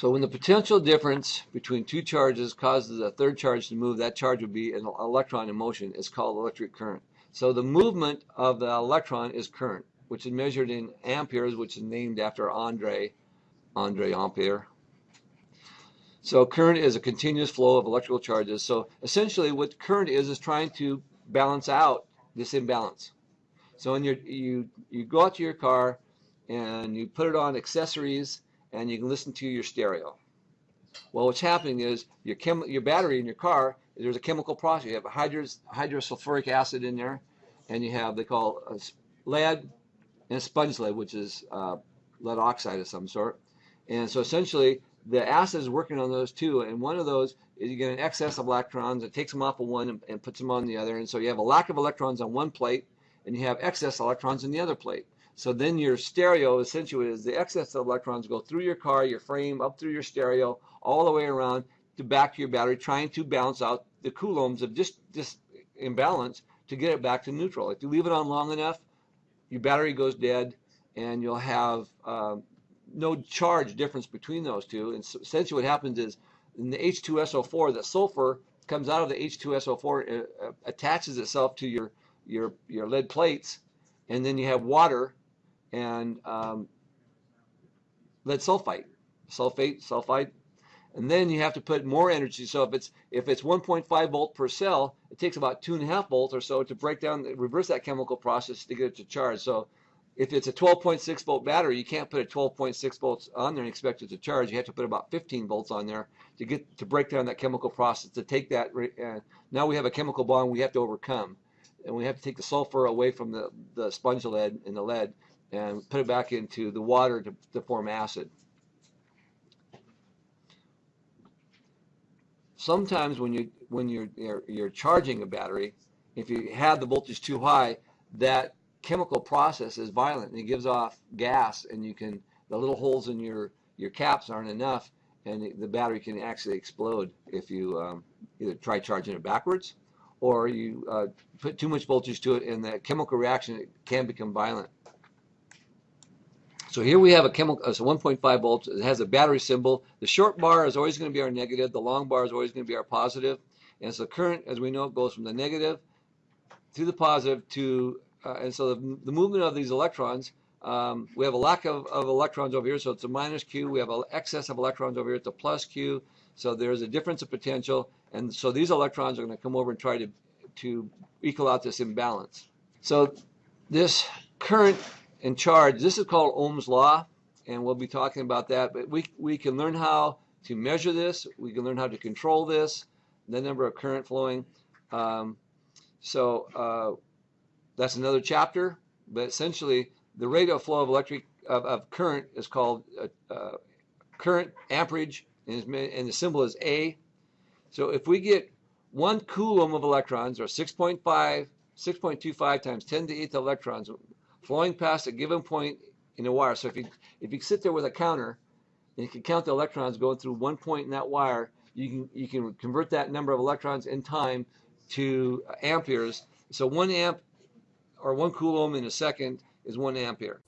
So when the potential difference between two charges causes a third charge to move, that charge would be an electron in motion. It's called electric current. So the movement of the electron is current, which is measured in amperes, which is named after Andre, Andre Ampere. So current is a continuous flow of electrical charges. So essentially what current is is trying to balance out this imbalance. So when you you you go out to your car and you put it on accessories and you can listen to your stereo. Well, what's happening is your chem your battery in your car there's a chemical process. You have hydros hydrosulfuric acid in there, and you have they call lead and sponge lead, which is uh, lead oxide of some sort. And so essentially, the acid is working on those two, and one of those is you get an excess of electrons. It takes them off of one and, and puts them on the other, and so you have a lack of electrons on one plate, and you have excess electrons in the other plate. So then your stereo essentially is the excess of electrons go through your car, your frame, up through your stereo, all the way around to back to your battery, trying to balance out the coulombs of just this imbalance to get it back to neutral. If you leave it on long enough, your battery goes dead, and you'll have um, no charge difference between those two. And so essentially, what happens is in the H2SO4, the sulfur comes out of the H2SO4, uh, attaches itself to your your your lead plates, and then you have water and um, lead sulfite, sulfate, sulfide, and then you have to put more energy. So if it's if it's 1.5 volt per cell, it takes about two and a half volts or so to break down, reverse that chemical process to get it to charge. So if it's a 12.6 volt battery, you can't put a 12.6 volts on there and expect it to charge. You have to put about 15 volts on there to get to break down that chemical process to take that. Uh, now we have a chemical bond we have to overcome and we have to take the sulfur away from the, the sponge lead and the lead and put it back into the water to, to form acid. Sometimes when you when you're, you're you're charging a battery, if you have the voltage too high, that chemical process is violent and it gives off gas, and you can the little holes in your your caps aren't enough, and the battery can actually explode if you um, either try charging it backwards or you uh, put too much voltage to it and the chemical reaction can become violent. So here we have a chemical, uh, so 1.5 volts. It has a battery symbol. The short bar is always going to be our negative. The long bar is always going to be our positive. And so current, as we know, goes from the negative to the positive to, uh, and so the, the, movement of these electrons, um, we have a lack of, of, electrons over here, so it's a minus Q. We have an excess of electrons over here, it's a plus Q. So there's a difference of potential. And so these electrons are going to come over and try to, to equal out this imbalance. So this current and charge, this is called Ohm's law, and we'll be talking about that. But we, we can learn how to measure this. We can learn how to control this, the number of current flowing. Um, so uh, that's another chapter. But essentially, the rate of flow of electric of, of current is called uh, uh, current amperage, and, and the symbol is A. So if we get one coulomb of electrons, or 6.5, 6.25 times 10 to the 8th electrons, flowing past a given point in a wire. So if you if you sit there with a counter and you can count the electrons going through one point in that wire, you can you can convert that number of electrons in time to amperes. So one amp or one coulomb in a second is one ampere.